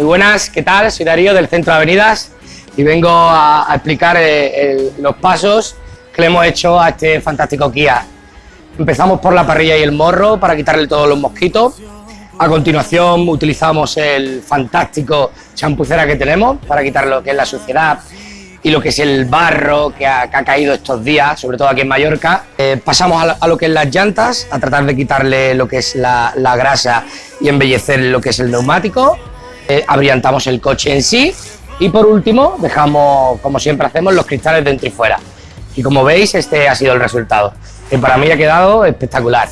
Muy buenas, ¿qué tal? Soy Darío del Centro de Avenidas y vengo a, a explicar eh, los pasos que le hemos hecho a este fantástico Kia. Empezamos por la parrilla y el morro para quitarle todos los mosquitos. A continuación utilizamos el fantástico champucera que tenemos para quitar lo que es la suciedad y lo que es el barro que ha, caído estos días, sobre todo aquí en Mallorca. Eh, pasamos a, lo- que es las llantas, a tratar de quitarle lo que es la grasa y embellecer lo que es el neumático. Eh, el coche en sí y por último dejamos, como siempre hacemos, los cristales dentro y fuera. Y como veis, este ha sido el resultado, que para mí ha quedado espectacular.